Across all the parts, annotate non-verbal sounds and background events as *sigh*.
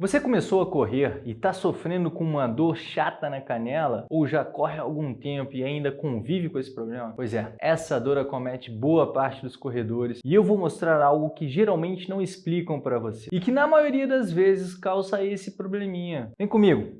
Você começou a correr e está sofrendo com uma dor chata na canela ou já corre há algum tempo e ainda convive com esse problema? Pois é, essa dor acomete boa parte dos corredores e eu vou mostrar algo que geralmente não explicam para você e que na maioria das vezes causa esse probleminha. Vem comigo!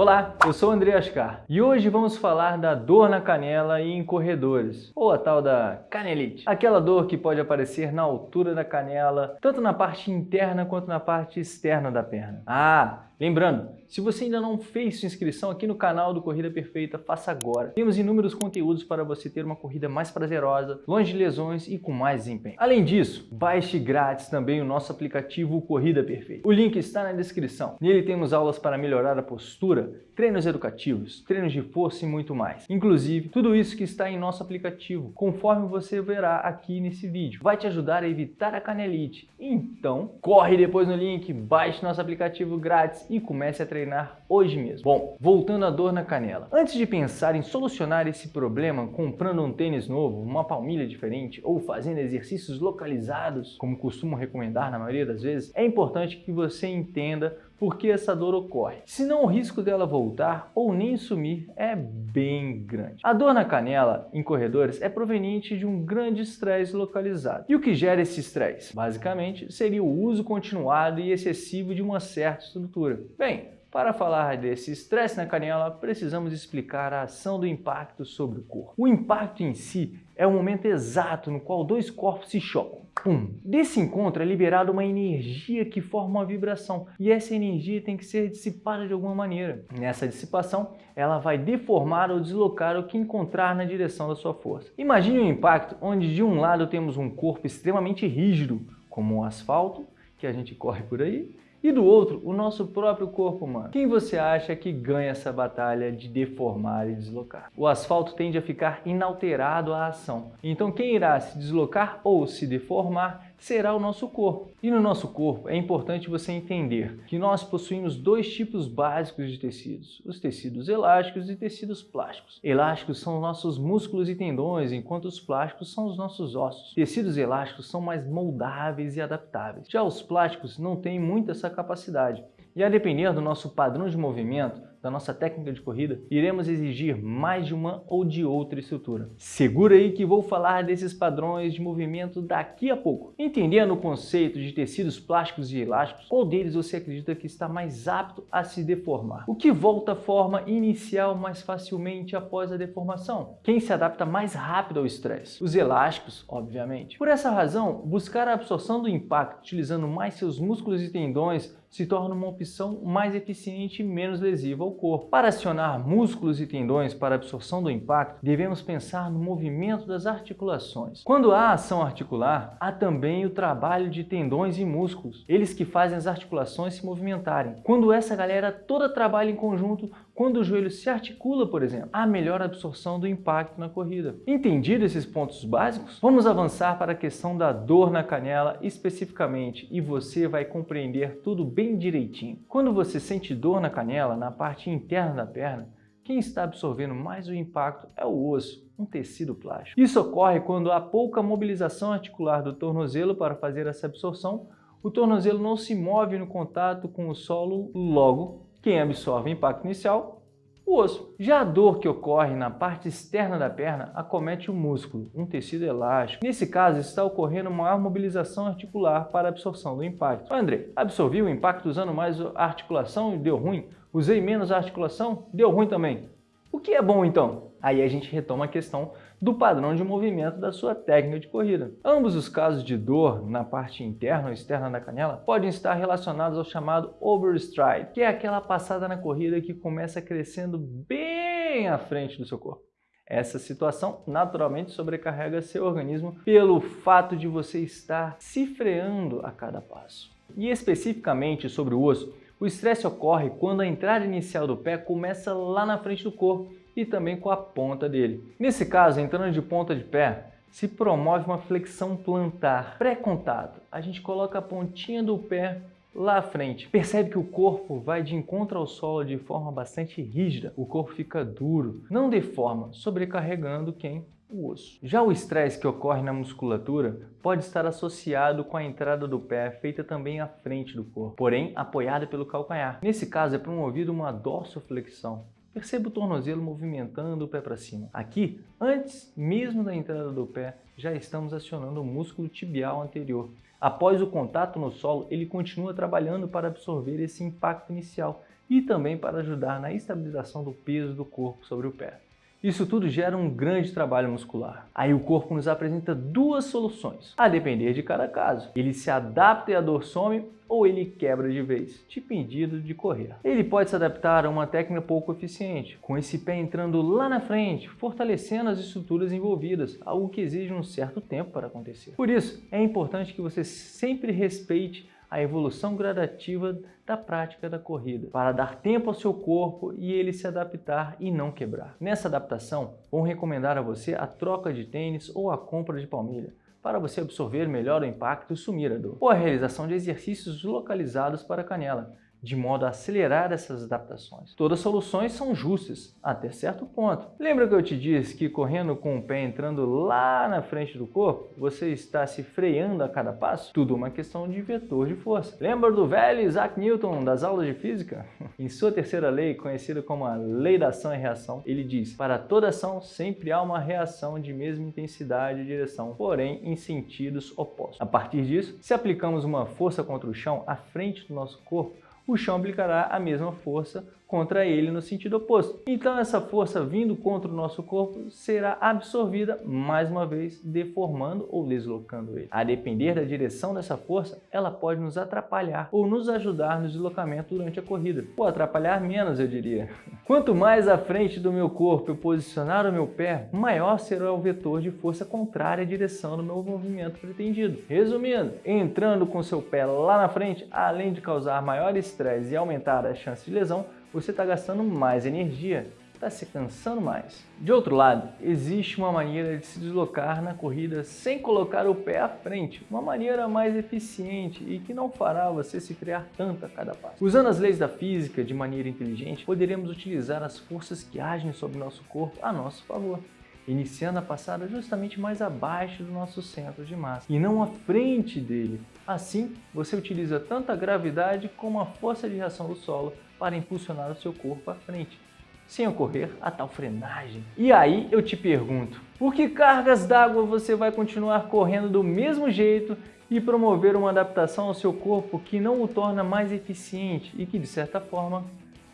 Olá, eu sou o André Ascar e hoje vamos falar da dor na canela e em corredores, ou a tal da canelite. Aquela dor que pode aparecer na altura da canela, tanto na parte interna quanto na parte externa da perna. Ah, Lembrando, se você ainda não fez sua inscrição aqui no canal do Corrida Perfeita, faça agora. Temos inúmeros conteúdos para você ter uma corrida mais prazerosa, longe de lesões e com mais desempenho. Além disso, baixe grátis também o nosso aplicativo Corrida Perfeita. O link está na descrição. Nele temos aulas para melhorar a postura, treinos educativos, treinos de força e muito mais. Inclusive, tudo isso que está em nosso aplicativo, conforme você verá aqui nesse vídeo, vai te ajudar a evitar a canelite. Então, corre depois no link, baixe nosso aplicativo grátis e comece a treinar hoje mesmo. Bom, voltando à dor na canela. Antes de pensar em solucionar esse problema comprando um tênis novo, uma palmilha diferente ou fazendo exercícios localizados, como costumo recomendar na maioria das vezes, é importante que você entenda por que essa dor ocorre. Senão o risco dela voltar ou nem sumir é bem grande. A dor na canela em corredores é proveniente de um grande estresse localizado. E o que gera esse estresse? Basicamente, seria o uso continuado e excessivo de uma certa estrutura. Bem, para falar desse estresse na canela, precisamos explicar a ação do impacto sobre o corpo. O impacto em si é o momento exato no qual dois corpos se chocam. Pum. Desse encontro é liberada uma energia que forma uma vibração e essa energia tem que ser dissipada de alguma maneira. Nessa dissipação, ela vai deformar ou deslocar o que encontrar na direção da sua força. Imagine um impacto onde de um lado temos um corpo extremamente rígido, como o asfalto, que a gente corre por aí, e do outro, o nosso próprio corpo humano. Quem você acha que ganha essa batalha de deformar e deslocar? O asfalto tende a ficar inalterado à ação. Então quem irá se deslocar ou se deformar será o nosso corpo. E no nosso corpo é importante você entender que nós possuímos dois tipos básicos de tecidos, os tecidos elásticos e tecidos plásticos. Elásticos são os nossos músculos e tendões, enquanto os plásticos são os nossos ossos. Tecidos elásticos são mais moldáveis e adaptáveis. Já os plásticos não têm muito essa capacidade. E a depender do nosso padrão de movimento, da nossa técnica de corrida, iremos exigir mais de uma ou de outra estrutura. Segura aí que vou falar desses padrões de movimento daqui a pouco. Entendendo o conceito de tecidos plásticos e elásticos, qual deles você acredita que está mais apto a se deformar? O que volta à forma inicial mais facilmente após a deformação? Quem se adapta mais rápido ao estresse? Os elásticos, obviamente. Por essa razão, buscar a absorção do impacto utilizando mais seus músculos e tendões se torna uma opção mais eficiente e menos lesiva ao corpo. Para acionar músculos e tendões para absorção do impacto, devemos pensar no movimento das articulações. Quando há ação articular, há também o trabalho de tendões e músculos, eles que fazem as articulações se movimentarem. Quando essa galera toda trabalha em conjunto, quando o joelho se articula, por exemplo, há melhor absorção do impacto na corrida. Entendido esses pontos básicos? Vamos avançar para a questão da dor na canela especificamente e você vai compreender tudo bem direitinho. Quando você sente dor na canela, na parte interna da perna, quem está absorvendo mais o impacto é o osso, um tecido plástico. Isso ocorre quando há pouca mobilização articular do tornozelo para fazer essa absorção, o tornozelo não se move no contato com o solo, logo quem absorve o impacto inicial? O osso. Já a dor que ocorre na parte externa da perna acomete o músculo, um tecido elástico. Nesse caso, está ocorrendo maior mobilização articular para a absorção do impacto. André, absorvi o impacto usando mais a articulação e deu ruim? Usei menos a articulação? Deu ruim também. O que é bom então? Aí a gente retoma a questão do padrão de movimento da sua técnica de corrida. Ambos os casos de dor na parte interna ou externa da canela podem estar relacionados ao chamado overstride, que é aquela passada na corrida que começa crescendo bem à frente do seu corpo. Essa situação naturalmente sobrecarrega seu organismo pelo fato de você estar se freando a cada passo. E especificamente sobre o osso, o estresse ocorre quando a entrada inicial do pé começa lá na frente do corpo e também com a ponta dele. Nesse caso, entrando de ponta de pé, se promove uma flexão plantar pré-contato. A gente coloca a pontinha do pé lá à frente. Percebe que o corpo vai de encontro ao solo de forma bastante rígida, o corpo fica duro, não deforma, sobrecarregando quem? O osso. Já o estresse que ocorre na musculatura pode estar associado com a entrada do pé feita também à frente do corpo, porém apoiada pelo calcanhar. Nesse caso é promovida uma dorsoflexão, Perceba o tornozelo movimentando o pé para cima. Aqui, antes mesmo da entrada do pé, já estamos acionando o músculo tibial anterior. Após o contato no solo, ele continua trabalhando para absorver esse impacto inicial e também para ajudar na estabilização do peso do corpo sobre o pé. Isso tudo gera um grande trabalho muscular. Aí o corpo nos apresenta duas soluções, a depender de cada caso. Ele se adapta e a dor some ou ele quebra de vez, te impedindo de correr. Ele pode se adaptar a uma técnica pouco eficiente, com esse pé entrando lá na frente, fortalecendo as estruturas envolvidas, algo que exige um certo tempo para acontecer. Por isso, é importante que você sempre respeite a evolução gradativa da prática da corrida, para dar tempo ao seu corpo e ele se adaptar e não quebrar. Nessa adaptação, vou recomendar a você a troca de tênis ou a compra de palmilha, para você absorver melhor o impacto e sumir a dor, ou a realização de exercícios localizados para a canela, de modo a acelerar essas adaptações. Todas as soluções são justas, até certo ponto. Lembra que eu te disse que correndo com o pé entrando lá na frente do corpo, você está se freando a cada passo? Tudo uma questão de vetor de força. Lembra do velho Isaac Newton das aulas de física? *laughs* em sua terceira lei, conhecida como a lei da ação e reação, ele diz, para toda ação sempre há uma reação de mesma intensidade e direção, porém em sentidos opostos. A partir disso, se aplicamos uma força contra o chão à frente do nosso corpo, o chão aplicará a mesma força contra ele no sentido oposto. Então essa força vindo contra o nosso corpo será absorvida mais uma vez, deformando ou deslocando ele. A depender da direção dessa força, ela pode nos atrapalhar ou nos ajudar no deslocamento durante a corrida, ou atrapalhar menos, eu diria. *laughs* Quanto mais à frente do meu corpo eu posicionar o meu pé, maior será o vetor de força contrária à direção do meu movimento pretendido. Resumindo, entrando com seu pé lá na frente, além de causar maior estresse e aumentar a chance de lesão, você está gastando mais energia, está se cansando mais. De outro lado, existe uma maneira de se deslocar na corrida sem colocar o pé à frente, uma maneira mais eficiente e que não fará você se frear tanto a cada passo. Usando as leis da física de maneira inteligente, poderemos utilizar as forças que agem sobre nosso corpo a nosso favor iniciando a passada justamente mais abaixo do nosso centro de massa e não à frente dele. Assim, você utiliza tanto a gravidade como a força de reação do solo para impulsionar o seu corpo à frente, sem ocorrer a tal frenagem. E aí eu te pergunto, por que cargas d'água você vai continuar correndo do mesmo jeito e promover uma adaptação ao seu corpo que não o torna mais eficiente e que, de certa forma,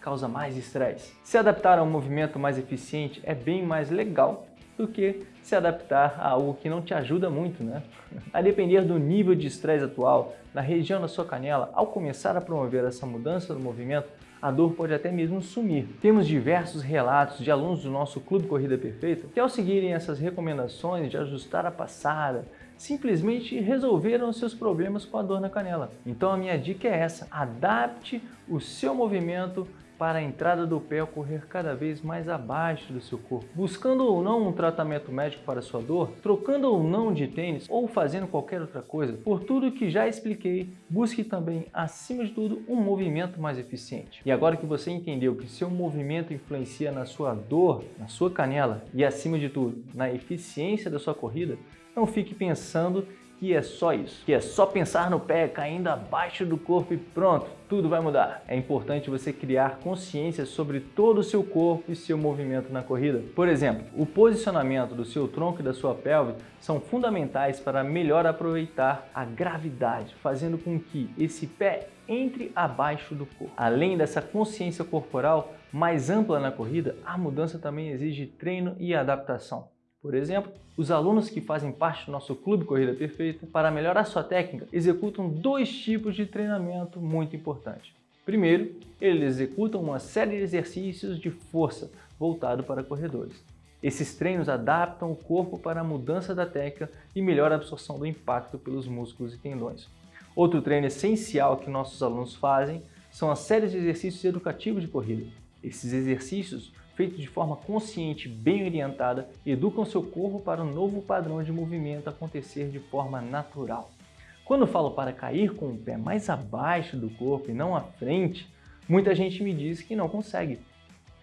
causa mais estresse? Se adaptar a um movimento mais eficiente é bem mais legal do que se adaptar a algo que não te ajuda muito, né? A depender do nível de estresse atual, na região da sua canela, ao começar a promover essa mudança do movimento, a dor pode até mesmo sumir. Temos diversos relatos de alunos do nosso Clube Corrida Perfeita que ao seguirem essas recomendações de ajustar a passada, simplesmente resolveram seus problemas com a dor na canela. Então a minha dica é essa, adapte o seu movimento para a entrada do pé ocorrer cada vez mais abaixo do seu corpo, buscando ou não um tratamento médico para sua dor, trocando ou não de tênis ou fazendo qualquer outra coisa, por tudo que já expliquei, busque também, acima de tudo, um movimento mais eficiente. E agora que você entendeu que seu movimento influencia na sua dor, na sua canela e, acima de tudo, na eficiência da sua corrida, não fique pensando que é só isso, que é só pensar no pé caindo abaixo do corpo e pronto, tudo vai mudar. É importante você criar consciência sobre todo o seu corpo e seu movimento na corrida. Por exemplo, o posicionamento do seu tronco e da sua pelve são fundamentais para melhor aproveitar a gravidade, fazendo com que esse pé entre abaixo do corpo. Além dessa consciência corporal mais ampla na corrida, a mudança também exige treino e adaptação. Por exemplo, os alunos que fazem parte do nosso Clube Corrida Perfeita, para melhorar sua técnica, executam dois tipos de treinamento muito importantes. Primeiro, eles executam uma série de exercícios de força voltado para corredores. Esses treinos adaptam o corpo para a mudança da técnica e melhora a absorção do impacto pelos músculos e tendões. Outro treino essencial que nossos alunos fazem são as séries de exercícios educativos de corrida. Esses exercícios feitos de forma consciente, bem orientada, educam seu corpo para um novo padrão de movimento acontecer de forma natural. Quando falo para cair com o pé mais abaixo do corpo e não à frente, muita gente me diz que não consegue,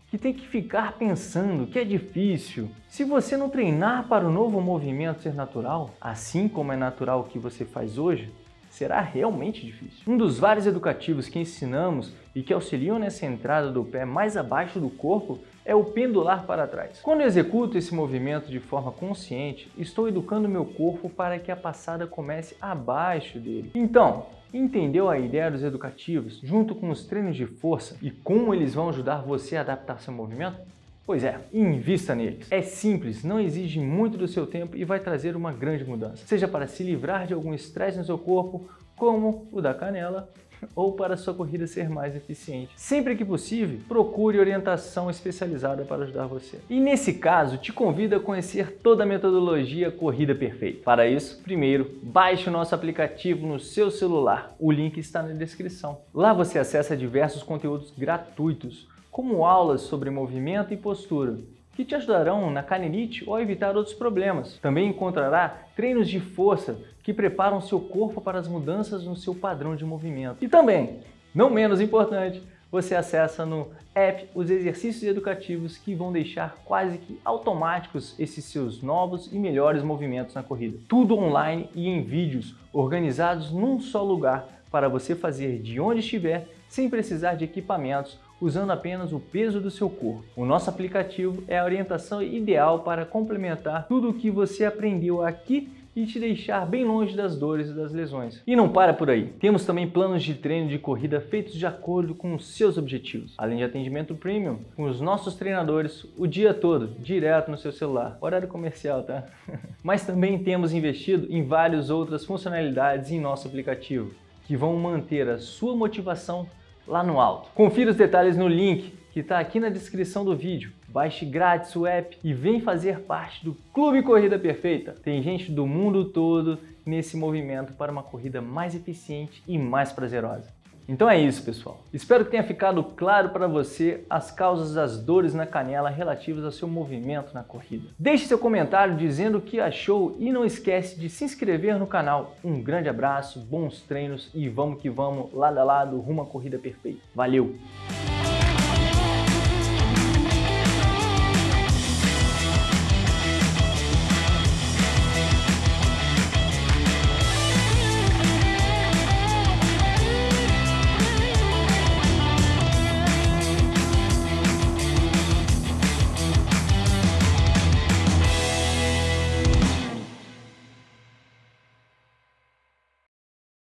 que tem que ficar pensando que é difícil. Se você não treinar para o novo movimento ser natural, assim como é natural o que você faz hoje, será realmente difícil. Um dos vários educativos que ensinamos e que auxiliam nessa entrada do pé mais abaixo do corpo é o pendular para trás. Quando executo esse movimento de forma consciente, estou educando meu corpo para que a passada comece abaixo dele. Então, entendeu a ideia dos educativos junto com os treinos de força e como eles vão ajudar você a adaptar seu movimento? Pois é, invista neles. É simples, não exige muito do seu tempo e vai trazer uma grande mudança. Seja para se livrar de algum estresse no seu corpo, como o da canela, ou para sua corrida ser mais eficiente. Sempre que possível, procure orientação especializada para ajudar você. E nesse caso, te convido a conhecer toda a metodologia Corrida Perfeita. Para isso, primeiro, baixe o nosso aplicativo no seu celular. O link está na descrição. Lá você acessa diversos conteúdos gratuitos, como aulas sobre movimento e postura, que te ajudarão na canelite ou a evitar outros problemas. Também encontrará treinos de força que preparam seu corpo para as mudanças no seu padrão de movimento. E também, não menos importante, você acessa no app os exercícios educativos que vão deixar quase que automáticos esses seus novos e melhores movimentos na corrida. Tudo online e em vídeos, organizados num só lugar para você fazer de onde estiver sem precisar de equipamentos usando apenas o peso do seu corpo. O nosso aplicativo é a orientação ideal para complementar tudo o que você aprendeu aqui e te deixar bem longe das dores e das lesões. E não para por aí. Temos também planos de treino de corrida feitos de acordo com os seus objetivos, além de atendimento premium com os nossos treinadores o dia todo, direto no seu celular. Horário comercial, tá? *laughs* Mas também temos investido em várias outras funcionalidades em nosso aplicativo que vão manter a sua motivação lá no alto. Confira os detalhes no link que está aqui na descrição do vídeo. Baixe grátis o app e vem fazer parte do Clube Corrida Perfeita. Tem gente do mundo todo nesse movimento para uma corrida mais eficiente e mais prazerosa. Então é isso, pessoal. Espero que tenha ficado claro para você as causas das dores na canela relativas ao seu movimento na corrida. Deixe seu comentário dizendo o que achou e não esquece de se inscrever no canal. Um grande abraço, bons treinos e vamos que vamos lado a lado rumo à corrida perfeita. Valeu!